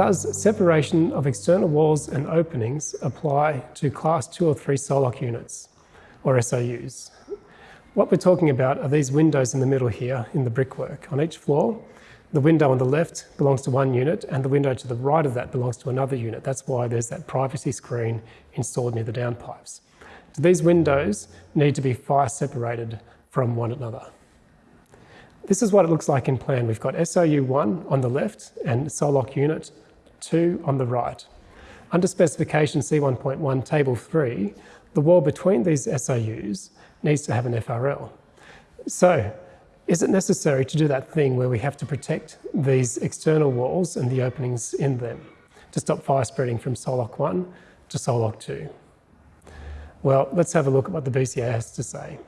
does separation of external walls and openings apply to class 2 or 3 SOLOC units, or SOUs? What we're talking about are these windows in the middle here in the brickwork. On each floor, the window on the left belongs to one unit and the window to the right of that belongs to another unit. That's why there's that privacy screen installed near the downpipes. So these windows need to be fire separated from one another. This is what it looks like in plan. We've got SOU1 on the left and SOLOC unit 2 on the right. Under specification C1.1 table 3, the wall between these SOUs needs to have an FRL. So is it necessary to do that thing where we have to protect these external walls and the openings in them to stop fire spreading from SOLOC 1 to SOLOC 2? Well, let's have a look at what the BCA has to say.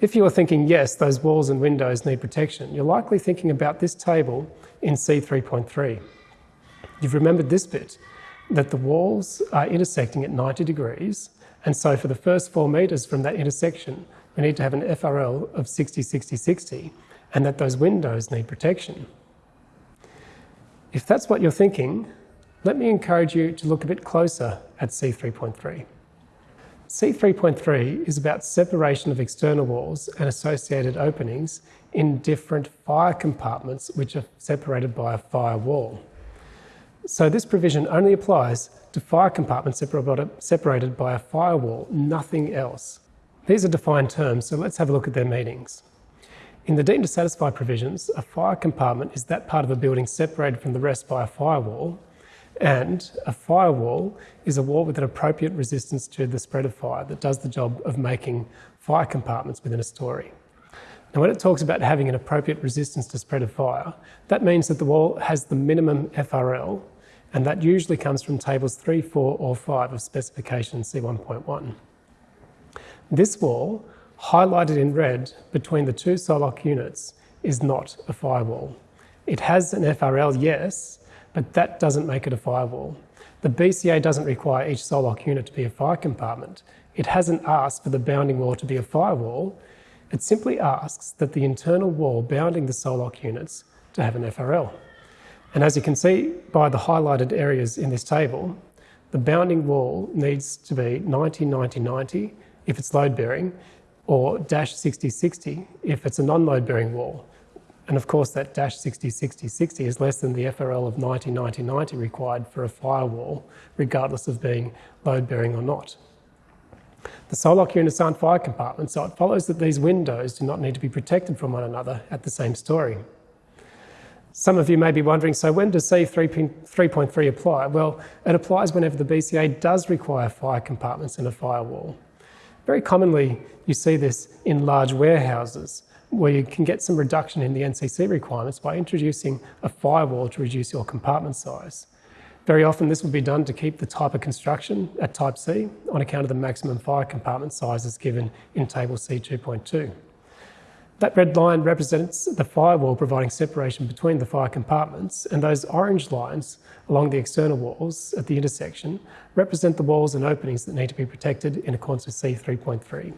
If you are thinking, yes, those walls and windows need protection, you're likely thinking about this table in C3.3. You've remembered this bit, that the walls are intersecting at 90 degrees, and so for the first four metres from that intersection, we need to have an FRL of 60, 60, 60, and that those windows need protection. If that's what you're thinking, let me encourage you to look a bit closer at C3.3. C3.3 is about separation of external walls and associated openings in different fire compartments which are separated by a firewall. So this provision only applies to fire compartments separated by a firewall, nothing else. These are defined terms, so let's have a look at their meanings. In the deemed to satisfy provisions, a fire compartment is that part of a building separated from the rest by a firewall and a firewall is a wall with an appropriate resistance to the spread of fire that does the job of making fire compartments within a story. Now, when it talks about having an appropriate resistance to spread of fire, that means that the wall has the minimum FRL, and that usually comes from tables 3, 4, or 5 of specification C1.1. This wall, highlighted in red between the two SOLOC units, is not a firewall. It has an FRL, yes, but that doesn't make it a firewall. The BCA doesn't require each SOLOC unit to be a fire compartment. It hasn't asked for the bounding wall to be a firewall. It simply asks that the internal wall bounding the SOLOC units to have an FRL. And as you can see by the highlighted areas in this table, the bounding wall needs to be 90, 90, 90 if it's load bearing, or dash 60, 60 if it's a non-load bearing wall. And of course, that dash 60, 60, 60 is less than the FRL of 90, 90, 90 required for a firewall, regardless of being load bearing or not. The SOLOC units aren't fire compartments, so it follows that these windows do not need to be protected from one another at the same story. Some of you may be wondering, so when does C3.3 apply? Well, it applies whenever the BCA does require fire compartments in a firewall. Very commonly, you see this in large warehouses where you can get some reduction in the NCC requirements by introducing a firewall to reduce your compartment size. Very often this will be done to keep the type of construction at type C on account of the maximum fire compartment sizes given in table C2.2. That red line represents the firewall providing separation between the fire compartments and those orange lines along the external walls at the intersection represent the walls and openings that need to be protected in accordance with C3.3.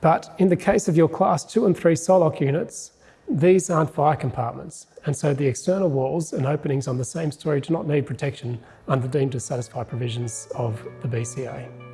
But in the case of your class 2 and 3 SOLOC units, these aren't fire compartments, and so the external walls and openings on the same story do not need protection under deemed to satisfy provisions of the BCA.